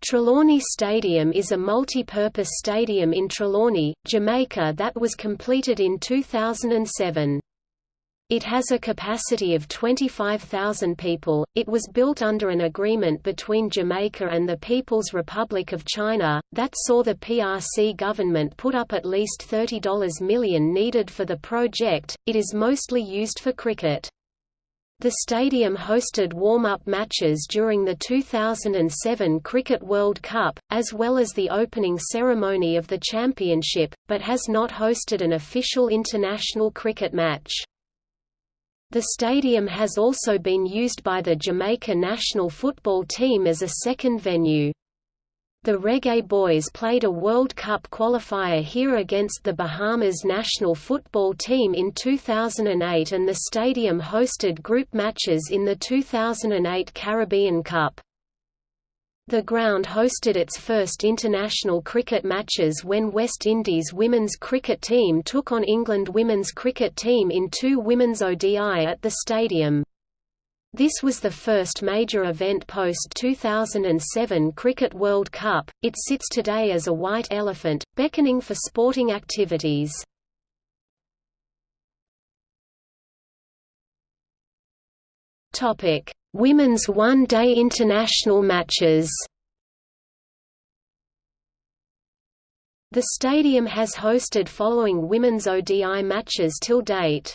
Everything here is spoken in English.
Trelawney Stadium is a multi-purpose stadium in Trelawney, Jamaica that was completed in 2007. It has a capacity of 25,000 people. It was built under an agreement between Jamaica and the People's Republic of China, that saw the PRC government put up at least $30 million needed for the project. It is mostly used for cricket. The stadium hosted warm-up matches during the 2007 Cricket World Cup, as well as the opening ceremony of the championship, but has not hosted an official international cricket match. The stadium has also been used by the Jamaica national football team as a second venue. The Reggae Boys played a World Cup qualifier here against the Bahamas national football team in 2008 and the stadium hosted group matches in the 2008 Caribbean Cup. The ground hosted its first international cricket matches when West Indies women's cricket team took on England women's cricket team in two women's ODI at the stadium. This was the first major event post-2007 Cricket World Cup. It sits today as a white elephant, beckoning for sporting activities. Topic: Women's one-day international matches. The stadium has hosted following women's ODI matches till date.